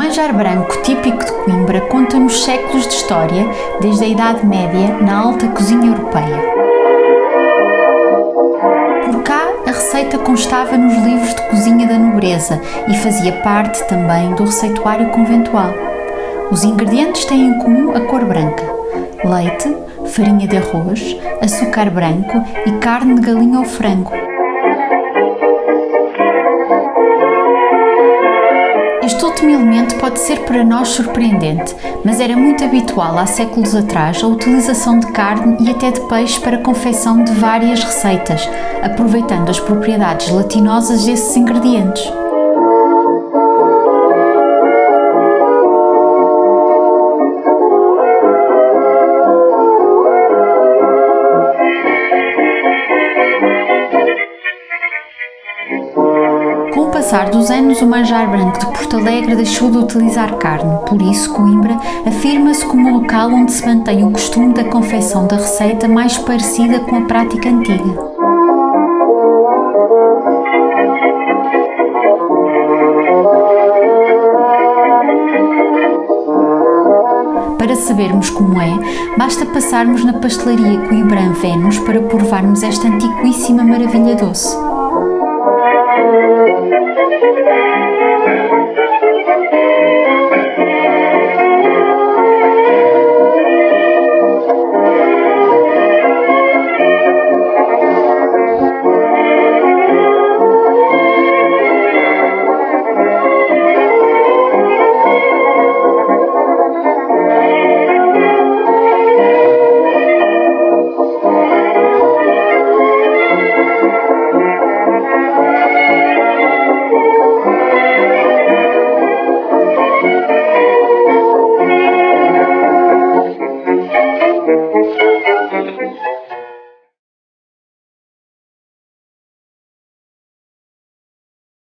Manjar branco típico de Coimbra conta-nos séculos de história, desde a Idade Média, na alta cozinha europeia. Por cá, a receita constava nos livros de cozinha da nobreza e fazia parte também do receituário conventual. Os ingredientes têm em comum a cor branca: leite, farinha de arroz, açúcar branco e carne de galinha ou frango. Último elemento pode ser para nós surpreendente, mas era muito habitual há séculos atrás a utilização de carne e até de peixe para a confecção de várias receitas, aproveitando as propriedades gelatinosas desses ingredientes. Passar dos anos, o manjar branco de Porto Alegre deixou de utilizar carne, por isso Coimbra afirma-se como o local onde se mantém o costume da confecção da receita mais parecida com a prática antiga. Para sabermos como é, basta passarmos na pastelaria Coimbran Vênus para provarmos esta antiquíssima maravilha doce.